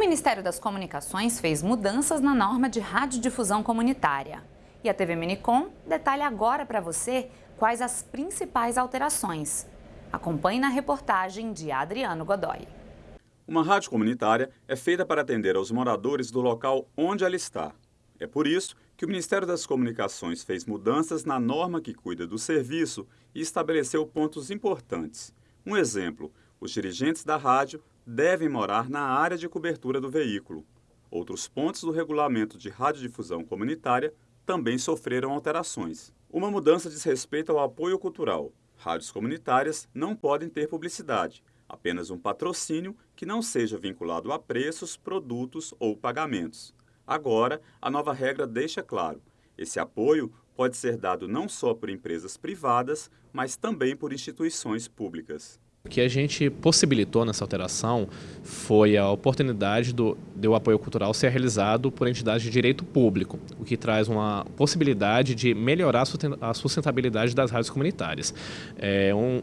Ministério das Comunicações fez mudanças na norma de radiodifusão comunitária. E a TV Minicom detalha agora para você quais as principais alterações. Acompanhe na reportagem de Adriano Godoy. Uma rádio comunitária é feita para atender aos moradores do local onde ela está. É por isso que o Ministério das Comunicações fez mudanças na norma que cuida do serviço e estabeleceu pontos importantes. Um exemplo, os dirigentes da rádio devem morar na área de cobertura do veículo. Outros pontos do regulamento de radiodifusão comunitária também sofreram alterações. Uma mudança diz respeito ao apoio cultural. Rádios comunitárias não podem ter publicidade, apenas um patrocínio que não seja vinculado a preços, produtos ou pagamentos. Agora, a nova regra deixa claro: esse apoio pode ser dado não só por empresas privadas, mas também por instituições públicas. O que a gente possibilitou nessa alteração foi a oportunidade do, do apoio cultural ser realizado por entidades de direito público, o que traz uma possibilidade de melhorar a sustentabilidade das rádios comunitárias. É, um,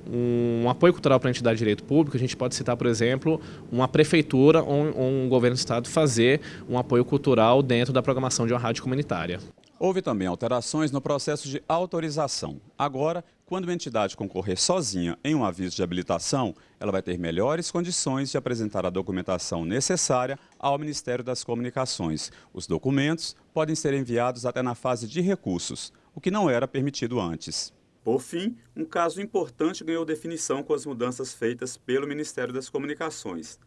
um, apoio cultural para entidade de direito público, a gente pode citar, por exemplo, uma prefeitura ou um governo do estado fazer um apoio cultural dentro da programação de uma rádio comunitária. Houve também alterações no processo de autorização. Agora, quando uma entidade concorrer sozinha em um aviso de habilitação, ela vai ter melhores condições de apresentar a documentação necessária ao Ministério das Comunicações. Os documentos podem ser enviados até na fase de recursos, o que não era permitido antes. Por fim, um caso importante ganhou definição com as mudanças feitas pelo Ministério das Comunicações.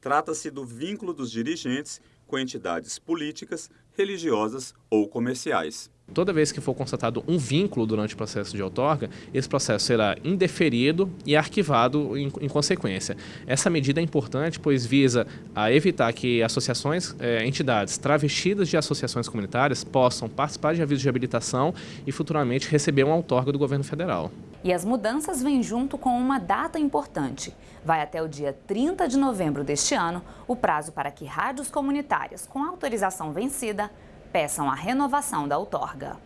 Trata-se do vínculo dos dirigentes com entidades políticas, religiosas ou comerciais. Toda vez que for constatado um vínculo durante o processo de outorga, esse processo será indeferido e arquivado em, em consequência. Essa medida é importante, pois visa a evitar que associações, eh, entidades travestidas de associações comunitárias possam participar de avisos de habilitação e futuramente receber uma outorga do governo federal. E as mudanças vêm junto com uma data importante. Vai até o dia 30 de novembro deste ano o prazo para que rádios comunitárias com autorização vencida peçam a renovação da outorga.